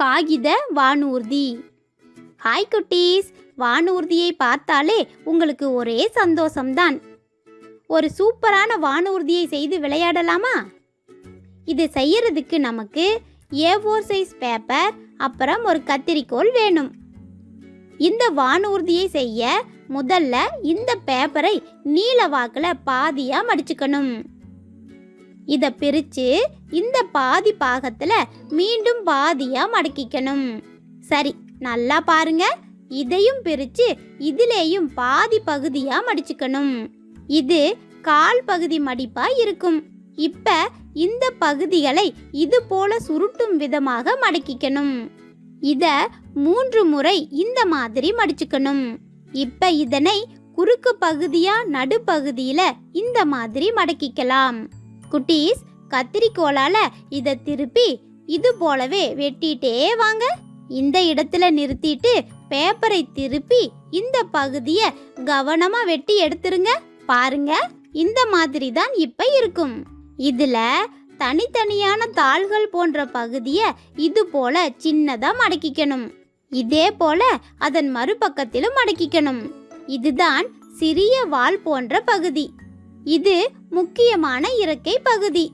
காகித வானூர்தி. ஹாய் குட்டீஸ். வானூர்தியை பார்த்தாலே உங்களுக்கு ஒரே சந்தோஷம்தான். ஒரு சூப்பரான வானூர்தியை செய்து விளையாடலாமா? இது செய்யறதுக்கு நமக்கு ஏ ஃபோர் சைஸ் பேப்பர் அப்புறம் ஒரு கத்திரிக்கோல் வேணும். இந்த வானூர்தியை செய்ய முதல்ல இந்த பேப்பரை நீல வாக்கில் பாதியாக மடிச்சுக்கணும். இதை பிரித்து இந்த பாதி பாகத்தில் மீண்டும் பாதியாக மடக்கிக்கணும். சரி நல்லா பாருங்க. இதையும் பிரித்து இதிலேயும் பாதி பகுதியாக மடிச்சுக்கணும். இது கால் பகுதி மடிப்பாக இருக்கும். இப்போ இந்த பகுதிகளை இது போல சுருட்டும் விதமாக மடக்கிக்கணும். இதை மூன்று முறை இந்த மாதிரி மடிச்சுக்கணும். இப்போ இதனை குறுக்கு பகுதியா நடுப்பகுதியில இந்த மாதிரி மடக்கிக்கலாம். குட்டீஸ் கத்திரிக்கோலால் இதை திருப்பி இது போலவே வெட்டிட்டே வாங்க. இந்த இடத்துல நிறுத்திட்டு பேப்பரை திருப்பி இந்த பகுதியை கவனமா வெட்டி எடுத்துருங்க. பாருங்க இந்த மாதிரி தான் இப்ப இருக்கும். இதுல தனித்தனியான தாள்கள் போன்ற பகுதியை இது போல சின்னதா மடக்கிக்கணும். இதே போல அதன் மறுபக்கத்திலும் மடக்கிக்கணும். இதுதான் சிறிய வால் போன்ற பகுதி. இது முக்கியமான இறக்கை பகுதி.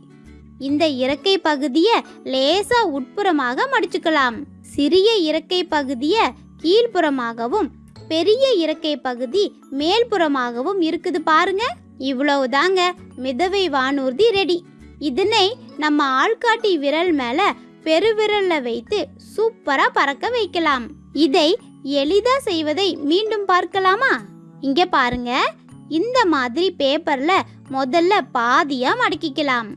இந்த இறக்கை பகுதியை லேசா உட்புறமாக மடிச்சுக்கலாம். சிறிய இறக்கை பகுதியை கீழ்ப்புறமாகவும் பெரிய இறக்கை பகுதி மேல்புறமாகவும் இருக்குது பாருங்க. இவ்வளவுதாங்க மிதவை வானூர்தி ரெடி. இதனை நம்ம ஆள்காட்டி விரல் மேல பெருவிரல்ல வைத்து சூப்பரா பறக்க வைக்கலாம். இதை எளிதா செய்வதை மீண்டும் பார்க்கலாமா? இங்க பாருங்க. இந்த மாதிரி பேப்பர்ல முதல்ல பாதியா மடக்கிக்கலாம்.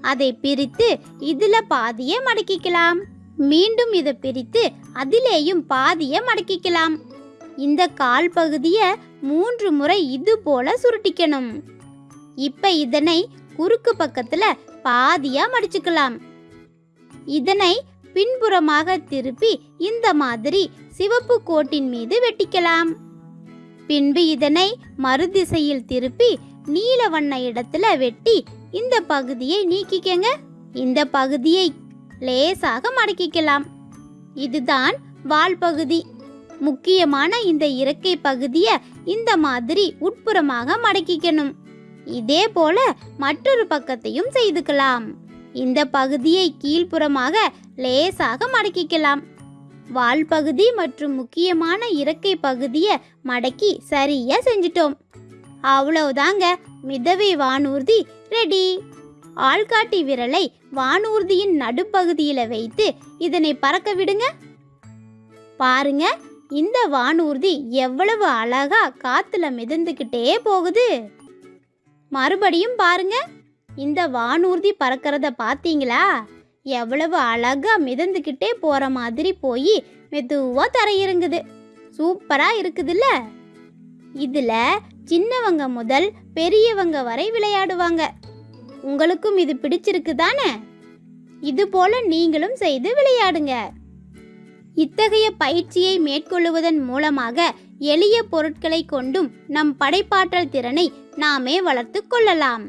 அதை பிரித்து இதுல பாதியை மடக்கிக்கலாம். மீண்டும் இதை பிரித்து அதிலேயும் பாதியை மடக்கிக்கலாம். இந்த கால் பகுதியை மூன்று முறை இது போல சுருட்டிக்கணும். இப்ப இதனை குறுக்கு பக்கத்துல பாதியா மடிச்சுக்கலாம். இதனை பின்புறமாக திருப்பி இந்த மாதிரி சிவப்பு கோட்டின் மீது வெட்டிக்கலாம். பின்பு இதனை மறுதிசையில் திருப்பி நீல வண்ண இடத்துல வெட்டி இந்த பகுதியை நீக்கிக்கங்க. இந்த பகுதியை லேசாக மடக்கிக்கலாம். இதுதான் வால் பகுதி. முக்கியமான இந்த இறக்கை பகுதியை இந்த மாதிரி உட்புறமாக மடக்கிக்கணும். இதே போல மற்றொரு பக்கத்தையும் செய்துக்கலாம். இந்த பகுதியை கீழ்ப்புறமாக லேசாக மடக்கிக்கலாம். வால் பகுதி மற்றும் முக்கியமான இறக்கை பகுதியை மடக்கி சரியா செஞ்சிட்டோம். அவ்வளவுதாங்க. மிதவை வானூர்தி ரெடி ஆள்காட்டி விரலை வானூர்தியின் நடுப்பகுதியில வைத்து இதனை பறக்க விடுங்க. பாருங்க இந்த வானூர்தி எவ்வளவு அழகா காத்துல மிதந்துக்கிட்டே போகுது. மறுபடியும் பாருங்க இந்த வானூர்தி பறக்கிறத பார்த்தீங்களா? எவ்வளவு அழகாக மிதந்துக்கிட்டே போகிற மாதிரி போய் மெதுவாக தரையிறங்குது சூப்பராக இருக்குதுல்ல? இதில் சின்னவங்க முதல் பெரியவங்க வரை விளையாடுவாங்க. உங்களுக்கும் இது பிடிச்சிருக்கு தானே? இது போல நீங்களும் செய்து விளையாடுங்க. இத்தகைய பயிற்சியை மேற்கொள்ளுவதன் மூலமாக எளிய பொருட்களை கொண்டும் நம் படைப்பாற்றல் திறனை நாமே வளர்த்து கொள்ளலாம்.